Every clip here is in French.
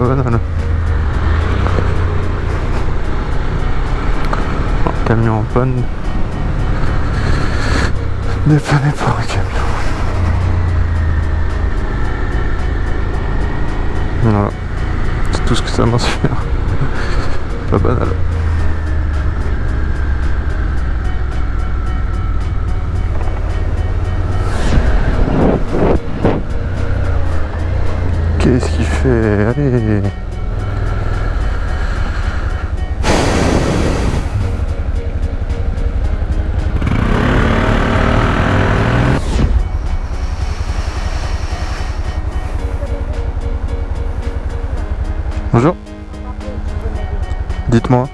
Un camion en panne. Dépanné par un camion. Voilà. C'est tout ce que ça m'inspire. Pas banal. Qu'est-ce qu'il fait? Allez Bonjour. Dites-moi.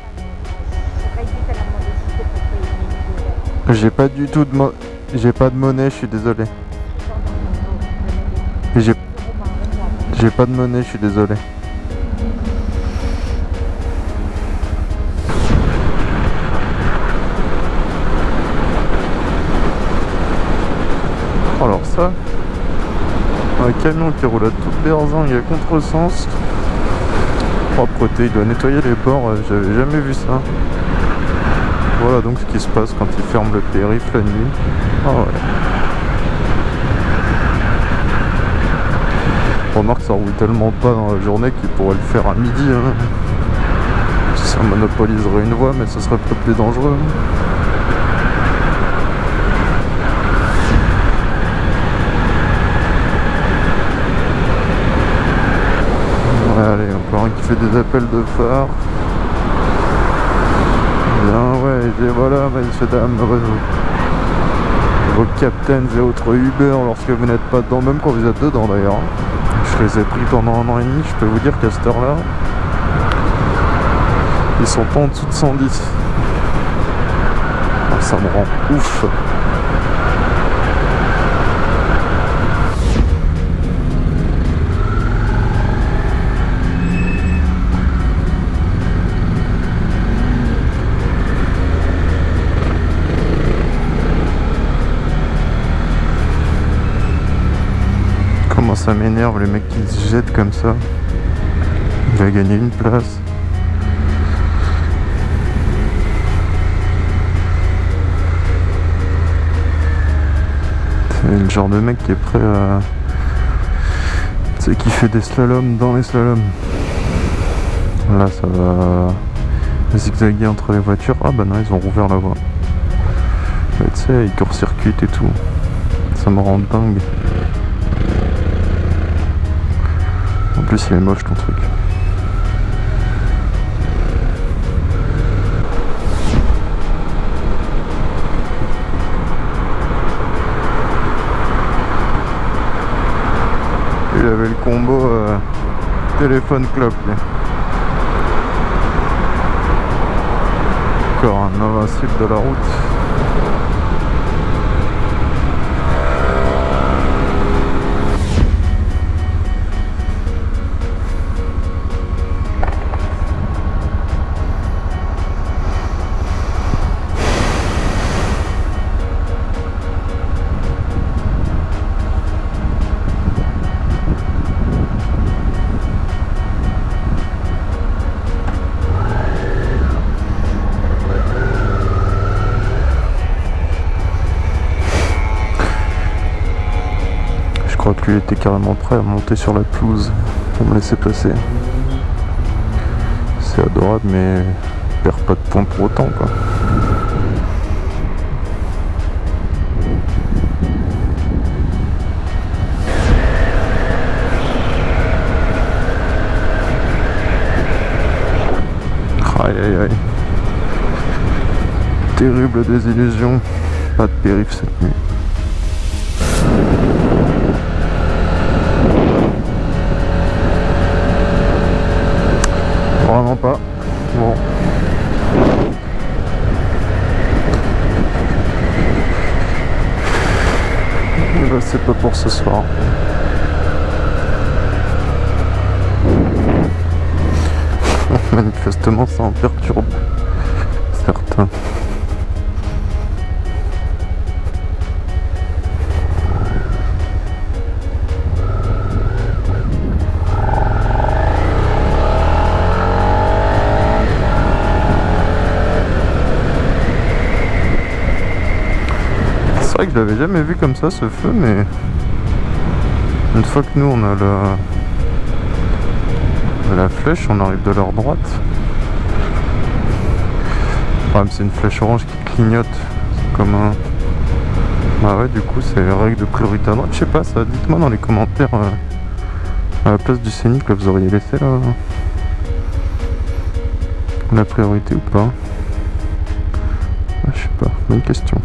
J'ai pas du tout de j'ai pas de monnaie, je suis désolé. J'ai j'ai pas de monnaie, je suis désolé. Alors ça, un camion qui roule à toute berzingue à contresens. Propreté, il doit nettoyer les bords, euh, j'avais jamais vu ça. Voilà donc ce qui se passe quand il ferme le périph' la nuit. Ah. Remarque ça roule tellement pas dans la journée qu'il pourrait le faire à midi. hein. Ça monopoliserait une voie mais ce serait pas plus dangereux. Ouais, allez, encore un qui fait des appels de phare. Bien, ouais, et voilà, messieurs, dames, vos, vos captains et autres Uber lorsque vous n'êtes pas dedans, même quand vous êtes dedans d'ailleurs. Je les ai pris pendant un an et demi, je peux vous dire qu'à cette heure-là, ils sont pas en dessous de 110. Ah, ça me rend ouf. Comment ça m'énerve les mecs qui se jettent comme ça. Il va gagner une place. C'est le genre de mec qui est prêt à... Sais, qui fait des slaloms dans les slaloms. Là, ça va zigzaguer entre les voitures. Ah bah non, ils ont rouvert la voie. Tu sais, ils court-circuitent et tout. Ça me rend dingue. Plus, il est moche ton truc. Il avait le combo euh, téléphone clope. Encore un invincible de la route. Crois que lui était carrément prêt à monter sur la pelouse pour me laisser passer. C'est adorable mais il perd pas de points pour autant quoi. Aïe aïe aïe. Terrible désillusion. Pas de périph' cette nuit. Vraiment pas. Bon. Ben, c'est pas pour ce soir. Manifestement, ça en perturbe certains. Je l'avais jamais vu comme ça ce feu, mais une fois que nous on a la, flèche, on arrive de leur droite. C'est une flèche orange qui clignote. Comme un. Bah ouais, du coup, c'est règle de priorité à droite. Je sais pas, ça. Dites-moi dans les commentaires euh, à la place du scénic, là, vous auriez laissé là, la priorité ou pas? Ah, je sais pas, bonne question.